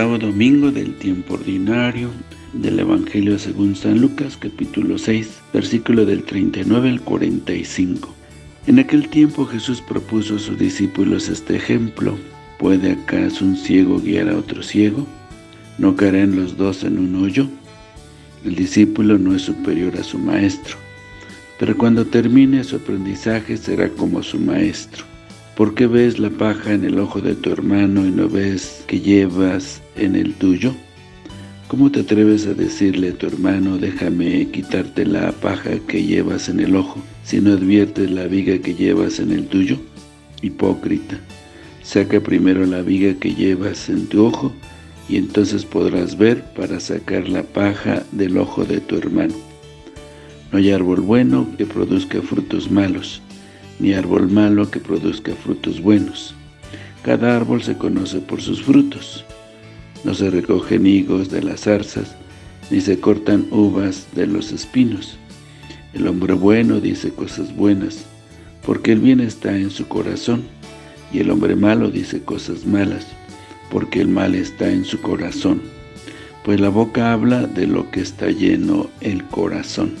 Octavo domingo del tiempo ordinario del Evangelio según San Lucas, capítulo 6, versículo del 39 al 45. En aquel tiempo Jesús propuso a sus discípulos este ejemplo. ¿Puede acaso un ciego guiar a otro ciego? ¿No caerán los dos en un hoyo? El discípulo no es superior a su maestro, pero cuando termine su aprendizaje será como su maestro. ¿Por qué ves la paja en el ojo de tu hermano y no ves que llevas en el tuyo? ¿Cómo te atreves a decirle a tu hermano, déjame quitarte la paja que llevas en el ojo, si no adviertes la viga que llevas en el tuyo? Hipócrita, saca primero la viga que llevas en tu ojo, y entonces podrás ver para sacar la paja del ojo de tu hermano. No hay árbol bueno que produzca frutos malos, ni árbol malo que produzca frutos buenos. Cada árbol se conoce por sus frutos. No se recogen higos de las zarzas, ni se cortan uvas de los espinos. El hombre bueno dice cosas buenas, porque el bien está en su corazón, y el hombre malo dice cosas malas, porque el mal está en su corazón. Pues la boca habla de lo que está lleno el corazón.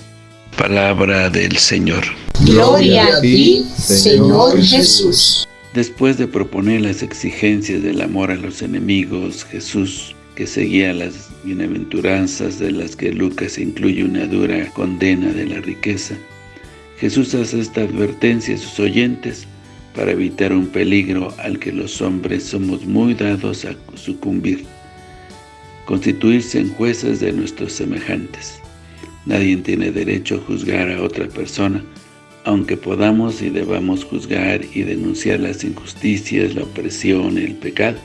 Palabra del Señor. Gloria a ti, Señor Jesús. Después de proponer las exigencias del amor a los enemigos, Jesús, que seguía las bienaventuranzas de las que Lucas incluye una dura condena de la riqueza, Jesús hace esta advertencia a sus oyentes para evitar un peligro al que los hombres somos muy dados a sucumbir, constituirse en jueces de nuestros semejantes. Nadie tiene derecho a juzgar a otra persona, aunque podamos y debamos juzgar y denunciar las injusticias, la opresión, el pecado,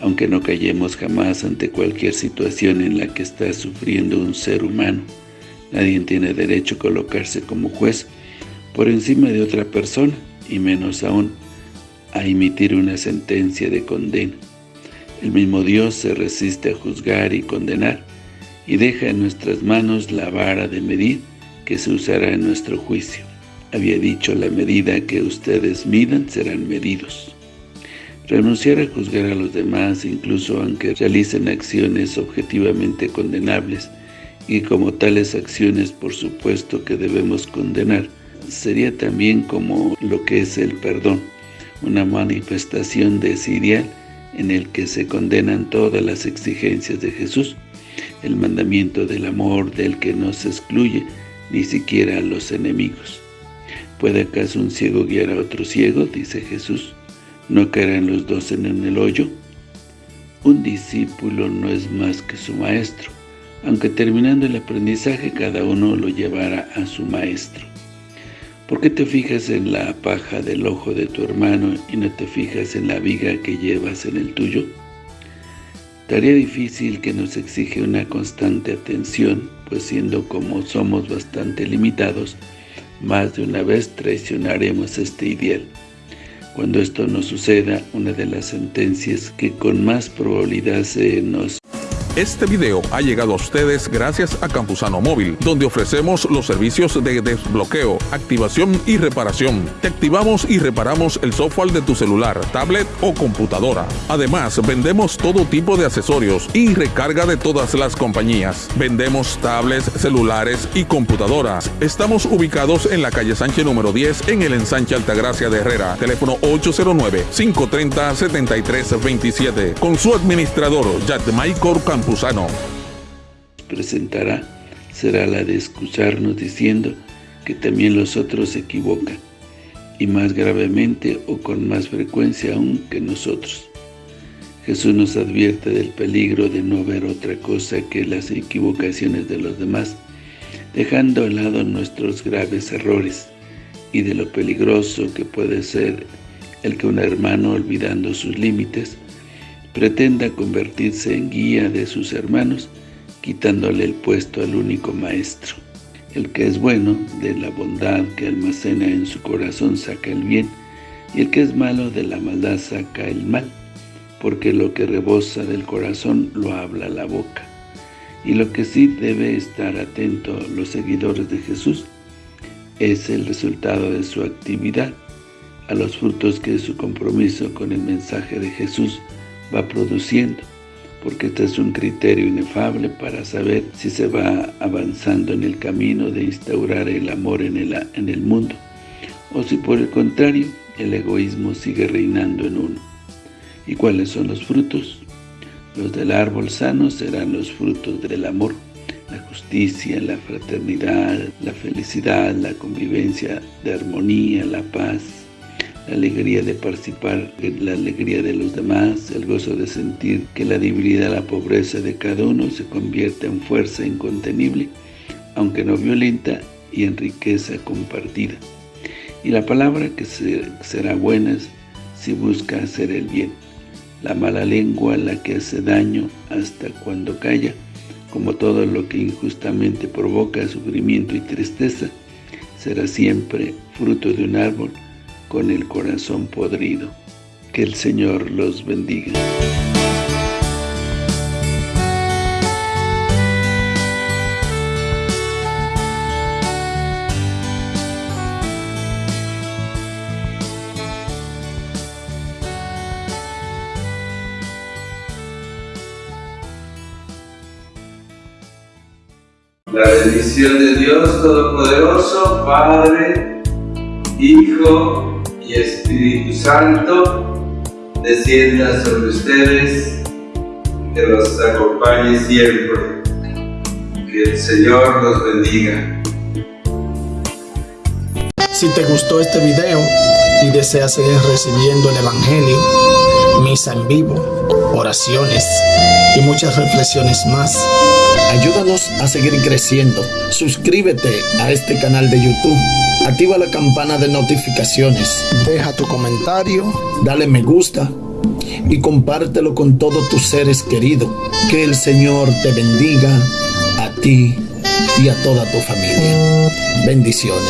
aunque no callemos jamás ante cualquier situación en la que está sufriendo un ser humano. Nadie tiene derecho a colocarse como juez por encima de otra persona, y menos aún a emitir una sentencia de condena. El mismo Dios se resiste a juzgar y condenar, y deja en nuestras manos la vara de medir que se usará en nuestro juicio. Había dicho, la medida que ustedes midan serán medidos. Renunciar a juzgar a los demás, incluso aunque realicen acciones objetivamente condenables, y como tales acciones por supuesto que debemos condenar, sería también como lo que es el perdón, una manifestación de en el que se condenan todas las exigencias de Jesús, el mandamiento del amor del que no se excluye ni siquiera a los enemigos. ¿Puede acaso un ciego guiar a otro ciego? Dice Jesús. ¿No caerán los dos en el hoyo? Un discípulo no es más que su maestro, aunque terminando el aprendizaje cada uno lo llevará a su maestro. ¿Por qué te fijas en la paja del ojo de tu hermano y no te fijas en la viga que llevas en el tuyo? Tarea difícil que nos exige una constante atención, pues siendo como somos bastante limitados, más de una vez traicionaremos este ideal. Cuando esto no suceda, una de las sentencias que con más probabilidad se nos este video ha llegado a ustedes gracias a Campusano Móvil, donde ofrecemos los servicios de desbloqueo, activación y reparación. Te activamos y reparamos el software de tu celular, tablet o computadora. Además, vendemos todo tipo de accesorios y recarga de todas las compañías. Vendemos tablets, celulares y computadoras. Estamos ubicados en la calle Sánchez número 10 en el ensanche Altagracia de Herrera. Teléfono 809-530-7327. Con su administrador, Michael Campusano presentará será la de excusarnos diciendo que también los otros se equivocan, y más gravemente o con más frecuencia aún que nosotros. Jesús nos advierte del peligro de no ver otra cosa que las equivocaciones de los demás, dejando a lado nuestros graves errores, y de lo peligroso que puede ser el que un hermano, olvidando sus límites, pretenda convertirse en guía de sus hermanos, quitándole el puesto al único maestro. El que es bueno, de la bondad que almacena en su corazón saca el bien, y el que es malo de la maldad saca el mal, porque lo que rebosa del corazón lo habla la boca. Y lo que sí debe estar atento los seguidores de Jesús es el resultado de su actividad, a los frutos que su compromiso con el mensaje de Jesús va produciendo, porque este es un criterio inefable para saber si se va avanzando en el camino de instaurar el amor en el, en el mundo, o si por el contrario, el egoísmo sigue reinando en uno. ¿Y cuáles son los frutos? Los del árbol sano serán los frutos del amor, la justicia, la fraternidad, la felicidad, la convivencia de armonía, la paz, la alegría de participar la alegría de los demás, el gozo de sentir que la debilidad, la pobreza de cada uno se convierte en fuerza incontenible, aunque no violenta, y en riqueza compartida. Y la palabra que será buena si busca hacer el bien. La mala lengua, la que hace daño hasta cuando calla, como todo lo que injustamente provoca sufrimiento y tristeza, será siempre fruto de un árbol con el corazón podrido. Que el Señor los bendiga. La bendición de Dios Todopoderoso, Padre, Hijo Espíritu Santo, descienda sobre ustedes, que los acompañe siempre. Que el Señor los bendiga. Si te gustó este video y deseas seguir recibiendo el Evangelio, misa en vivo, oraciones y muchas reflexiones más, Ayúdanos a seguir creciendo. Suscríbete a este canal de YouTube. Activa la campana de notificaciones. Deja tu comentario. Dale me gusta. Y compártelo con todos tus seres queridos. Que el Señor te bendiga a ti y a toda tu familia. Bendiciones.